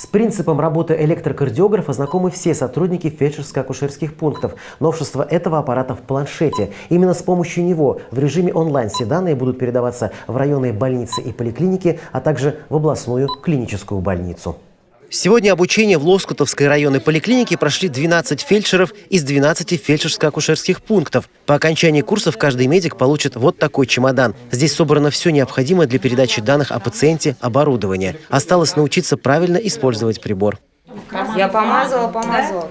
С принципом работы электрокардиографа знакомы все сотрудники фельдшерско-акушерских пунктов. Новшество этого аппарата в планшете. Именно с помощью него в режиме онлайн все данные будут передаваться в районные больницы и поликлиники, а также в областную клиническую больницу. Сегодня обучение в Лоскутовской районной поликлинике прошли 12 фельдшеров из 12 фельдшерско-акушерских пунктов. По окончании курсов каждый медик получит вот такой чемодан. Здесь собрано все необходимое для передачи данных о пациенте, оборудование. Осталось научиться правильно использовать прибор. Я помазала, помазала.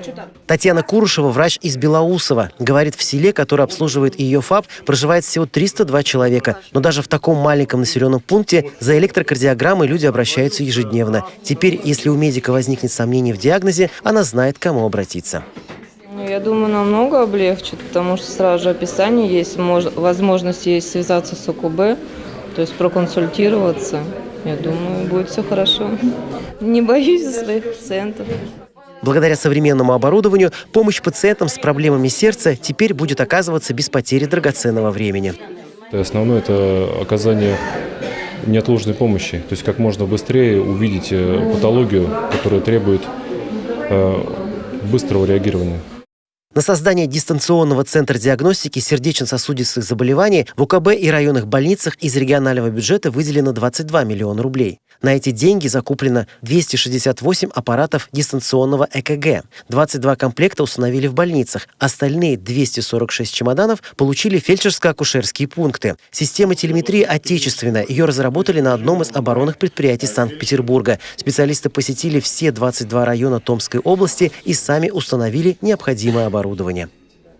Татьяна Курушева, врач из Белоусова. Говорит, в селе, которое обслуживает ее ФАП, проживает всего 302 человека. Но даже в таком маленьком населенном пункте за электрокардиограммой люди обращаются ежедневно. Теперь, если у медика возникнет сомнение в диагнозе, она знает, к кому обратиться. Ну, Я думаю, намного облегчит, потому что сразу же описание есть, мож- возможность есть связаться с ОКБ, то есть проконсультироваться. Я думаю, будет все хорошо. Не боюсь за своих пациентов. Благодаря современному оборудованию помощь пациентам с проблемами сердца теперь будет оказываться без потери драгоценного времени. Основное – это оказание неотложной помощи, то есть как можно быстрее увидеть э, патологию, которая требует э, быстрого реагирования. На создание дистанционного центра диагностики сердечно-сосудистых заболеваний в УКБ и районных больницах из регионального бюджета выделено 22 миллиона рублей. На эти деньги закуплено 268 аппаратов дистанционного ЭКГ. 22 комплекта установили в больницах. Остальные 246 чемоданов получили фельдшерско-акушерские пункты. Система телеметрии отечественная. Ее разработали на одном из оборонных предприятий Санкт-Петербурга. Специалисты посетили все 22 района Томской области и сами установили необходимое оборудование.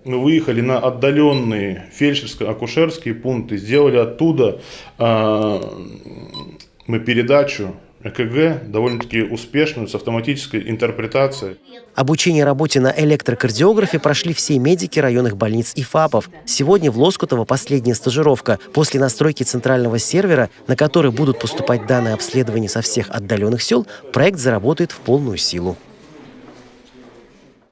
Мы выехали на отдаленные фельдшерско-акушерские пункты, сделали оттуда э, мы передачу ЭКГ довольно-таки успешную с автоматической интерпретацией. Обучение работе на электрокардиографе прошли все медики районных больниц и ФАПов. Сегодня в Лоскутово последняя стажировка. После настройки центрального сервера, на который будут поступать данные обследования со всех отдаленных сел, проект заработает в полную силу.